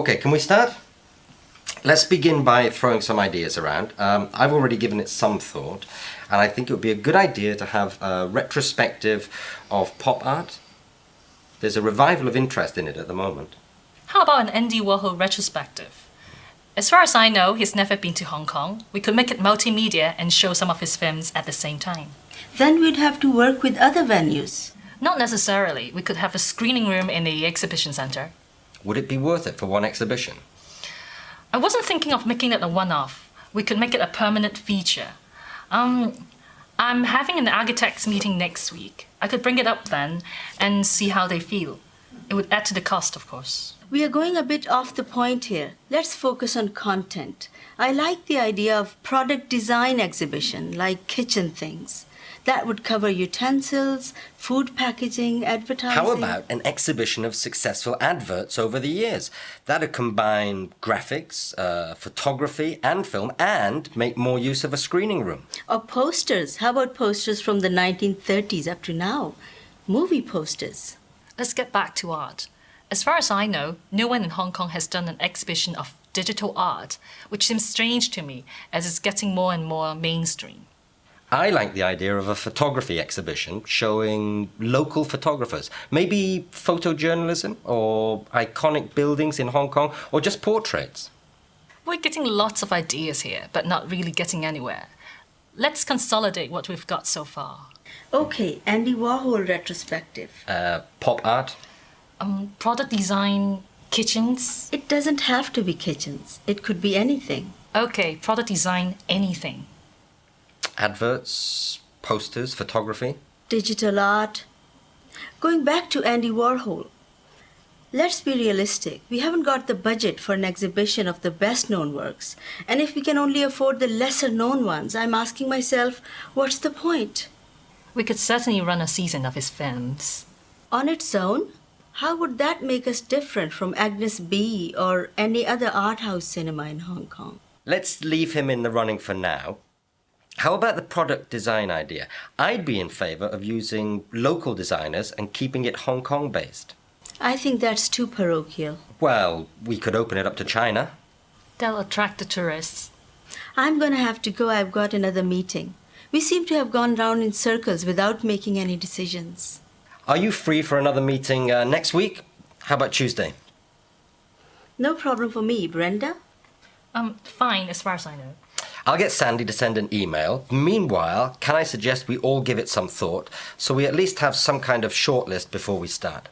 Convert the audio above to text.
Okay, can we start? Let's begin by throwing some ideas around. Um, I've already given it some thought, and I think it would be a good idea to have a retrospective of pop art. There's a revival of interest in it at the moment. How about an Andy Warhol retrospective? As far as I know, he's never been to Hong Kong. We could make it multimedia and show some of his films at the same time. Then we'd have to work with other venues. Not necessarily. We could have a screening room in the exhibition center. Would it be worth it for one exhibition? I wasn't thinking of making it a one-off. We could make it a permanent feature. Um, I'm having an architects meeting next week. I could bring it up then and see how they feel. It would add to the cost, of course. We are going a bit off the point here. Let's focus on content. I like the idea of product design exhibition, like kitchen things. That would cover utensils, food packaging, advertising. How about an exhibition of successful adverts over the years? That'd combine graphics, uh, photography, and film, and make more use of a screening room. Or posters. How about posters from the 1930s up to now? Movie posters. Let's get back to art. As far as I know, no one in Hong Kong has done an exhibition of digital art, which seems strange to me as it's getting more and more mainstream. I like the idea of a photography exhibition showing local photographers, maybe photojournalism or iconic buildings in Hong Kong or just portraits. We're getting lots of ideas here, but not really getting anywhere. Let's consolidate what we've got so far. Okay, Andy Warhol retrospective. Uh, pop art, Um, product design, kitchens. It doesn't have to be kitchens. It could be anything. Okay, product design, anything. Adverts, posters, photography. Digital art. Going back to Andy Warhol. Let's be realistic. We haven't got the budget for an exhibition of the best known works. And if we can only afford the lesser known ones, I'm asking myself, what's the point? We could certainly run a season of his films. On its own, how would that make us different from Agnes B or any other art house cinema in Hong Kong? Let's leave him in the running for now. How about the product design idea? I'd be in favour of using local designers and keeping it Hong Kong based. I think that's too parochial. Well, we could open it up to China. They'll attract the tourists. I'm going to have to go. I've got another meeting. We seem to have gone round in circles without making any decisions. Are you free for another meeting uh, next week? How about Tuesday? No problem for me, Brenda. Um, fine, as far as I know. I'll get Sandy to send an email. Meanwhile, can I suggest we all give it some thought so we at least have some kind of shortlist before we start?